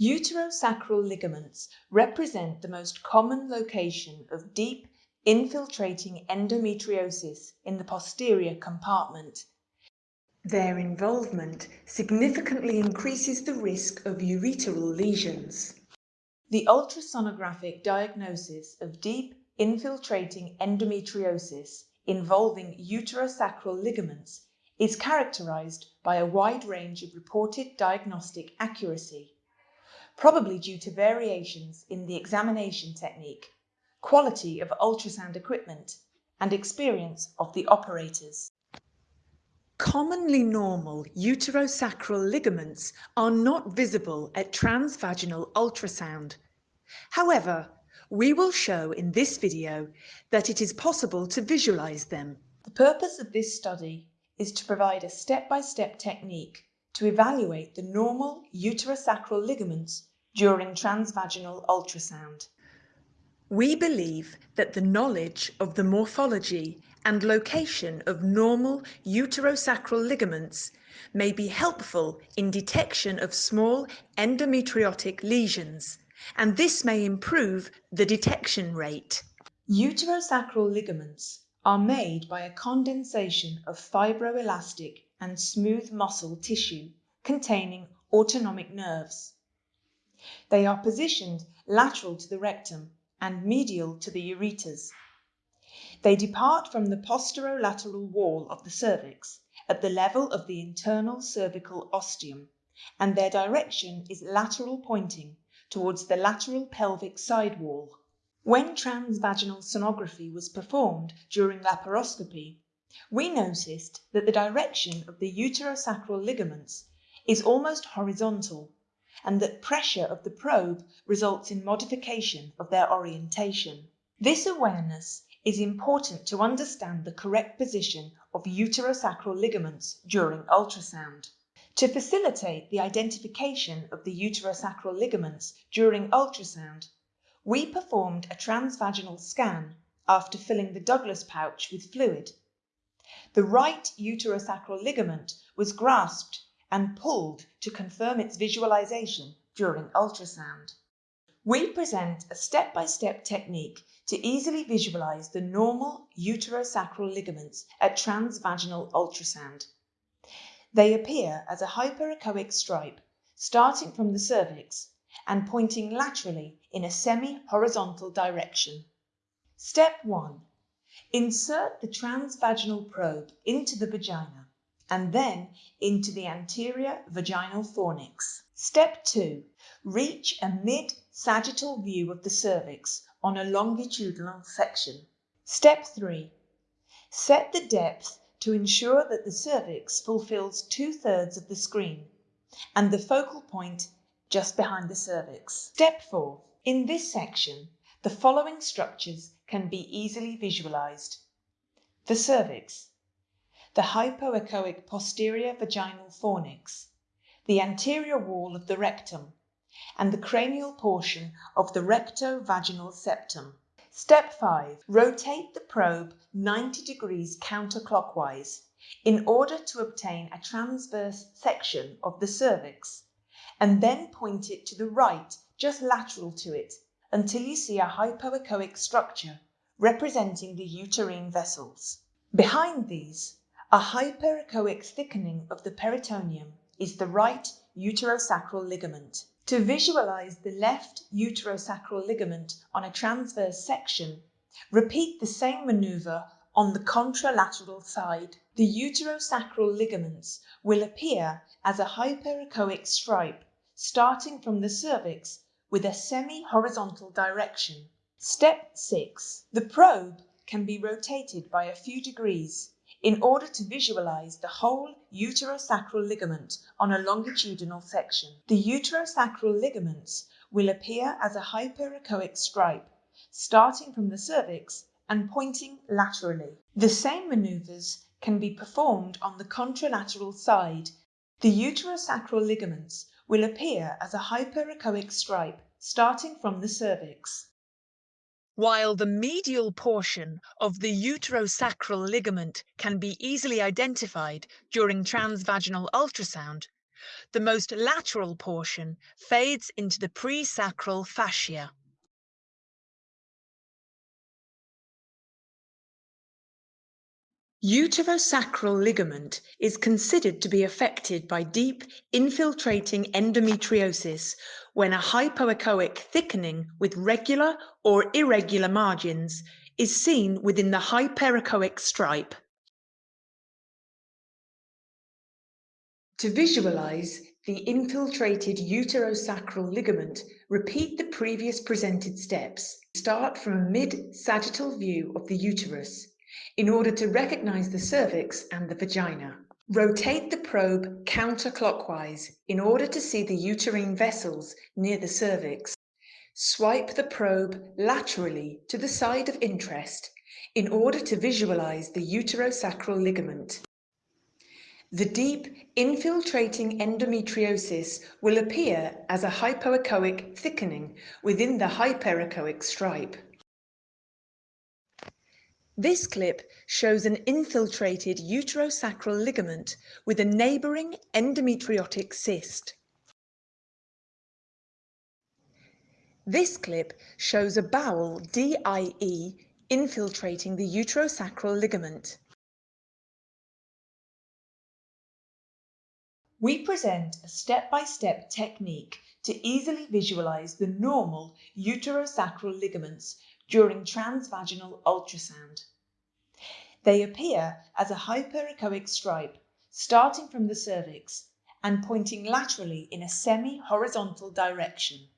Uterosacral ligaments represent the most common location of deep infiltrating endometriosis in the posterior compartment. Their involvement significantly increases the risk of ureteral lesions. The ultrasonographic diagnosis of deep infiltrating endometriosis involving uterosacral ligaments is characterized by a wide range of reported diagnostic accuracy, probably due to variations in the examination technique, quality of ultrasound equipment, and experience of the operators. Commonly normal uterosacral ligaments are not visible at transvaginal ultrasound. However, we will show in this video that it is possible to visualize them. The purpose of this study is to provide a step-by-step -step technique to evaluate the normal uterosacral ligaments during transvaginal ultrasound. We believe that the knowledge of the morphology and location of normal uterosacral ligaments may be helpful in detection of small endometriotic lesions, and this may improve the detection rate. Uterosacral ligaments are made by a condensation of fibroelastic and smooth muscle tissue containing autonomic nerves. They are positioned lateral to the rectum and medial to the ureters. They depart from the posterolateral wall of the cervix at the level of the internal cervical ostium, and their direction is lateral pointing towards the lateral pelvic side wall. When transvaginal sonography was performed during laparoscopy, we noticed that the direction of the uterosacral ligaments is almost horizontal and that pressure of the probe results in modification of their orientation. This awareness is important to understand the correct position of uterosacral ligaments during ultrasound. To facilitate the identification of the uterosacral ligaments during ultrasound, we performed a transvaginal scan after filling the Douglas pouch with fluid. The right uterosacral ligament was grasped and pulled to confirm its visualization during ultrasound. We present a step-by-step -step technique to easily visualize the normal uterosacral ligaments at transvaginal ultrasound. They appear as a hyperechoic stripe starting from the cervix and pointing laterally in a semi-horizontal direction. Step 1. Insert the transvaginal probe into the vagina and then into the anterior vaginal fornix. Step 2. Reach a mid-sagittal view of the cervix on a longitudinal section. Step 3. Set the depth to ensure that the cervix fulfills two-thirds of the screen and the focal point just behind the cervix. Step 4. In this section, the following structures can be easily visualized. The cervix, the hypoechoic posterior vaginal fornix, the anterior wall of the rectum, and the cranial portion of the recto-vaginal septum. Step 5. Rotate the probe 90 degrees counterclockwise in order to obtain a transverse section of the cervix, and then point it to the right just lateral to it until you see a hypoechoic structure representing the uterine vessels. Behind these, a hyperechoic thickening of the peritoneum is the right uterosacral ligament. To visualize the left uterosacral ligament on a transverse section, repeat the same maneuver on the contralateral side. The uterosacral ligaments will appear as a hyperechoic stripe starting from the cervix with a semi-horizontal direction. Step 6. The probe can be rotated by a few degrees in order to visualize the whole uterosacral ligament on a longitudinal section. The uterosacral ligaments will appear as a hyperechoic stripe, starting from the cervix and pointing laterally. The same maneuvers can be performed on the contralateral side. The uterosacral ligaments will appear as a hyperechoic stripe, starting from the cervix while the medial portion of the uterosacral ligament can be easily identified during transvaginal ultrasound, The most lateral portion fades into the presacral fascia. Uterosacral ligament is considered to be affected by deep infiltrating endometriosis when a hypoechoic thickening with regular or irregular margins is seen within the hyperechoic stripe. To visualize the infiltrated uterosacral ligament, repeat the previous presented steps. Start from a mid-sagittal view of the uterus in order to recognize the cervix and the vagina. Rotate the probe counterclockwise in order to see the uterine vessels near the cervix. Swipe the probe laterally to the side of interest in order to visualize the uterosacral ligament. The deep infiltrating endometriosis will appear as a hypoechoic thickening within the hyperechoic stripe. This clip shows an infiltrated uterosacral ligament with a neighbouring endometriotic cyst. This clip shows a bowel DIE infiltrating the uterosacral ligament. We present a step-by-step -step technique to easily visualize the normal uterosacral ligaments during transvaginal ultrasound. They appear as a hyperechoic stripe starting from the cervix and pointing laterally in a semi-horizontal direction.